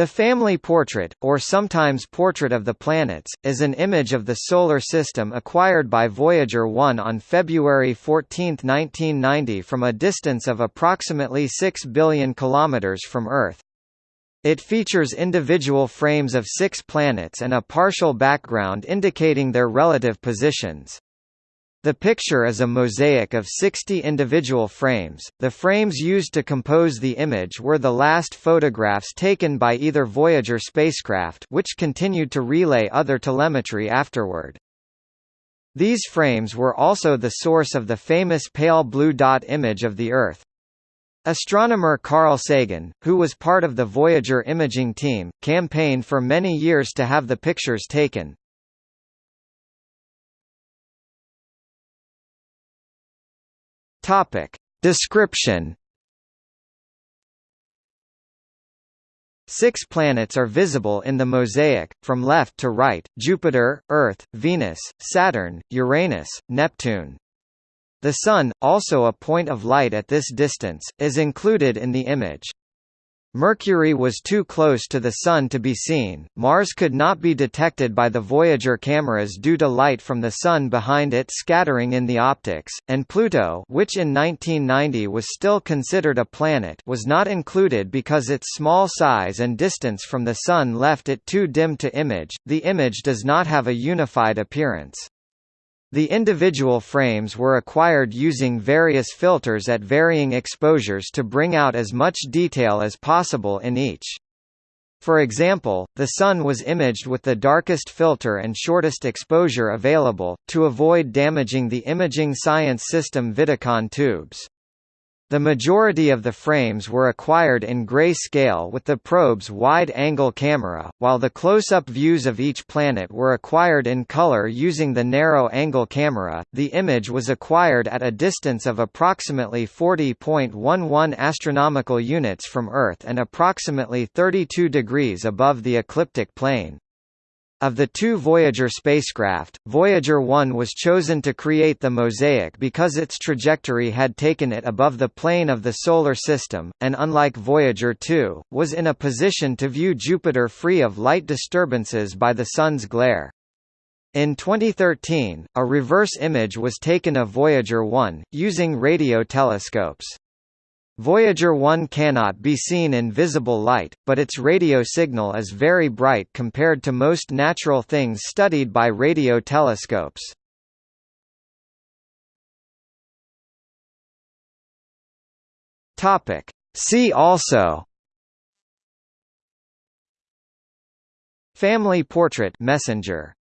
The family portrait, or sometimes portrait of the planets, is an image of the Solar System acquired by Voyager 1 on February 14, 1990 from a distance of approximately 6 billion kilometers from Earth. It features individual frames of six planets and a partial background indicating their relative positions. The picture is a mosaic of 60 individual frames. The frames used to compose the image were the last photographs taken by either Voyager spacecraft which continued to relay other telemetry afterward. These frames were also the source of the famous pale blue dot image of the Earth. Astronomer Carl Sagan, who was part of the Voyager imaging team, campaigned for many years to have the pictures taken, Topic. Description Six planets are visible in the mosaic, from left to right, Jupiter, Earth, Venus, Saturn, Uranus, Neptune. The Sun, also a point of light at this distance, is included in the image. Mercury was too close to the Sun to be seen, Mars could not be detected by the Voyager cameras due to light from the Sun behind it scattering in the optics, and Pluto which in 1990 was still considered a planet was not included because its small size and distance from the Sun left it too dim to image. The image does not have a unified appearance. The individual frames were acquired using various filters at varying exposures to bring out as much detail as possible in each. For example, the Sun was imaged with the darkest filter and shortest exposure available, to avoid damaging the imaging science system Vidicon tubes. The majority of the frames were acquired in gray-scale with the probe's wide-angle camera, while the close-up views of each planet were acquired in color using the narrow-angle camera. The image was acquired at a distance of approximately 40.11 astronomical units from Earth and approximately 32 degrees above the ecliptic plane. Of the two Voyager spacecraft, Voyager 1 was chosen to create the mosaic because its trajectory had taken it above the plane of the Solar System, and unlike Voyager 2, was in a position to view Jupiter free of light disturbances by the Sun's glare. In 2013, a reverse image was taken of Voyager 1, using radio telescopes. Voyager 1 cannot be seen in visible light, but its radio signal is very bright compared to most natural things studied by radio telescopes. Topic. See also Family portrait messenger